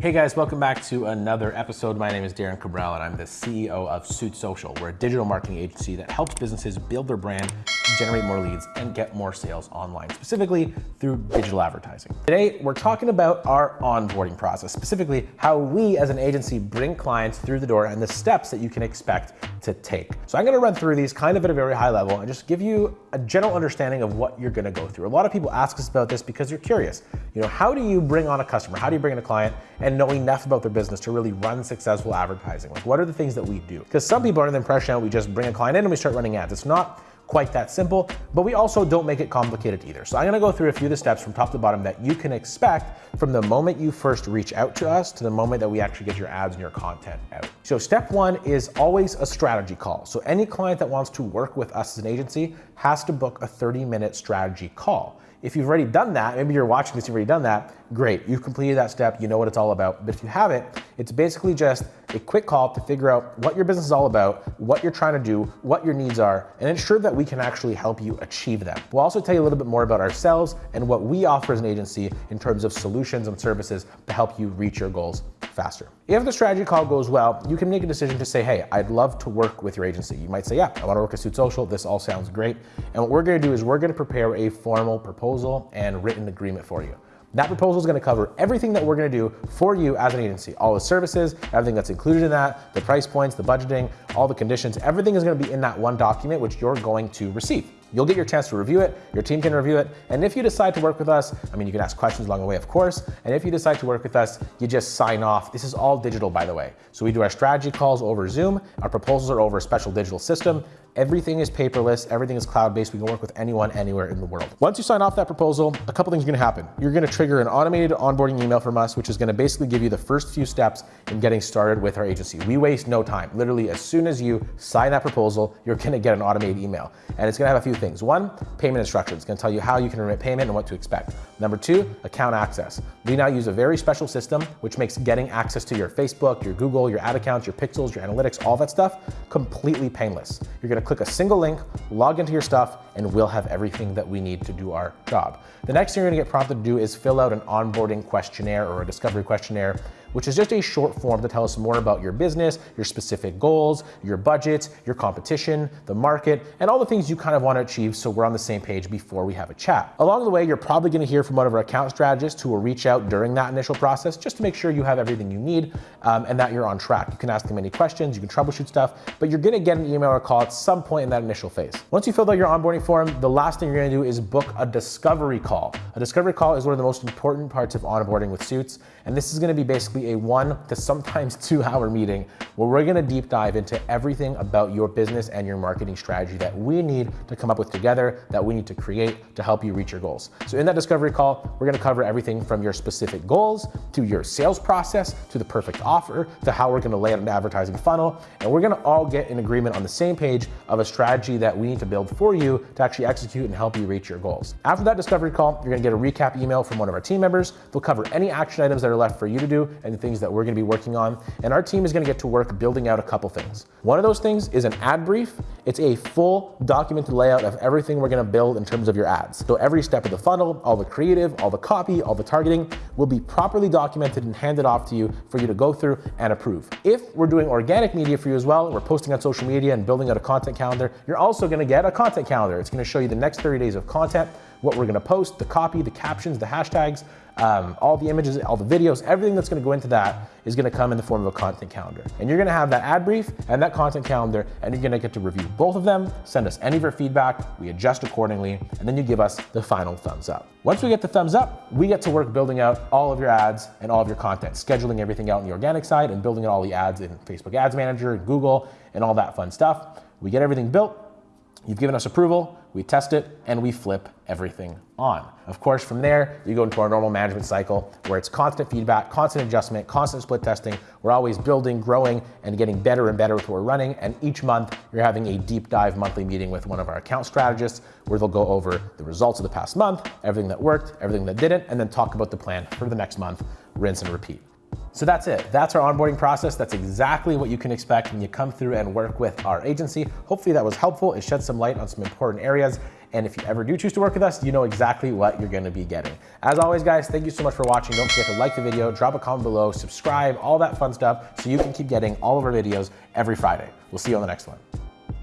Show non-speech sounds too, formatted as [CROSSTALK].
Hey guys, welcome back to another episode. My name is Darren Cabral and I'm the CEO of Suit Social. We're a digital marketing agency that helps businesses build their brand, generate more leads, and get more sales online, specifically through digital advertising. Today, we're talking about our onboarding process, specifically how we as an agency bring clients through the door and the steps that you can expect to take. So I'm gonna run through these kind of at a very high level and just give you a general understanding of what you're gonna go through. A lot of people ask us about this because they're curious. You know, how do you bring on a customer? How do you bring in a client? and know enough about their business to really run successful advertising. Like what are the things that we do? Because some people are under the impression that we just bring a client in and we start running ads. It's not quite that simple, but we also don't make it complicated either. So I'm gonna go through a few of the steps from top to bottom that you can expect from the moment you first reach out to us to the moment that we actually get your ads and your content out. So step one is always a strategy call. So any client that wants to work with us as an agency has to book a 30 minute strategy call. If you've already done that, maybe you're watching this, you've already done that, great. You've completed that step, you know what it's all about. But if you haven't, it's basically just a quick call to figure out what your business is all about, what you're trying to do, what your needs are, and ensure that we can actually help you achieve them. We'll also tell you a little bit more about ourselves and what we offer as an agency in terms of solutions and services to help you reach your goals faster. If the strategy call goes well, you can make a decision to say, hey, I'd love to work with your agency. You might say, yeah, I wanna work at Suit Social. This all sounds great. And what we're gonna do is we're gonna prepare a formal proposal and written agreement for you. That proposal is gonna cover everything that we're gonna do for you as an agency. All the services, everything that's included in that, the price points, the budgeting, all the conditions, everything is gonna be in that one document which you're going to receive. You'll get your chance to review it, your team can review it, and if you decide to work with us, I mean, you can ask questions along the way, of course, and if you decide to work with us, you just sign off. This is all digital, by the way. So we do our strategy calls over Zoom, our proposals are over a special digital system, Everything is paperless, everything is cloud-based. We can work with anyone, anywhere in the world. Once you sign off that proposal, a couple things are gonna happen. You're gonna trigger an automated onboarding email from us, which is gonna basically give you the first few steps in getting started with our agency. We waste no time. Literally, as soon as you sign that proposal, you're gonna get an automated email. And it's gonna have a few things. One, payment instructions. It's gonna tell you how you can remit payment and what to expect. Number two, account access. We now use a very special system, which makes getting access to your Facebook, your Google, your ad accounts, your pixels, your analytics, all that stuff, completely painless. You're gonna click a single link, log into your stuff, and we'll have everything that we need to do our job. The next thing you're gonna get prompted to do is fill out an onboarding questionnaire or a discovery questionnaire which is just a short form to tell us more about your business, your specific goals, your budget, your competition, the market, and all the things you kind of want to achieve so we're on the same page before we have a chat. Along the way, you're probably going to hear from one of our account strategists who will reach out during that initial process just to make sure you have everything you need um, and that you're on track. You can ask them any questions, you can troubleshoot stuff, but you're going to get an email or call at some point in that initial phase. Once you fill out your onboarding form, the last thing you're going to do is book a discovery call. A discovery call is one of the most important parts of onboarding with Suits, and this is going to be basically a one to sometimes [LAUGHS] two hour meeting where we're gonna deep dive into everything about your business and your marketing strategy that we need to come up with together, that we need to create to help you reach your goals. So in that discovery call, we're gonna cover everything from your specific goals to your sales process, to the perfect offer, to how we're gonna lay out an advertising funnel. And we're gonna all get in agreement on the same page of a strategy that we need to build for you to actually execute and help you reach your goals. After that discovery call, you're gonna get a recap email from one of our team members. They'll cover any action items that are left for you to do and things that we're gonna be working on. And our team is gonna get to work building out a couple things. One of those things is an ad brief. It's a full documented layout of everything we're gonna build in terms of your ads. So every step of the funnel, all the creative, all the copy, all the targeting will be properly documented and handed off to you for you to go through and approve. If we're doing organic media for you as well, we're posting on social media and building out a content calendar, you're also gonna get a content calendar. It's gonna show you the next 30 days of content, what we're gonna post, the copy, the captions, the hashtags, um, all the images, all the videos, everything that's gonna go into that is gonna come in the form of a content calendar. And you're gonna have that ad brief and that content calendar, and you're gonna get to review both of them, send us any of your feedback, we adjust accordingly, and then you give us the final thumbs up. Once we get the thumbs up, we get to work building out all of your ads and all of your content, scheduling everything out on the organic side and building out all the ads in Facebook Ads Manager, Google, and all that fun stuff. We get everything built, You've given us approval, we test it, and we flip everything on. Of course, from there, you go into our normal management cycle where it's constant feedback, constant adjustment, constant split testing. We're always building, growing, and getting better and better with what we're running. And each month, you're having a deep dive monthly meeting with one of our account strategists where they'll go over the results of the past month, everything that worked, everything that didn't, and then talk about the plan for the next month, rinse and repeat. So that's it. That's our onboarding process. That's exactly what you can expect when you come through and work with our agency. Hopefully that was helpful. It shed some light on some important areas. And if you ever do choose to work with us, you know exactly what you're gonna be getting. As always, guys, thank you so much for watching. Don't forget to like the video, drop a comment below, subscribe, all that fun stuff, so you can keep getting all of our videos every Friday. We'll see you on the next one.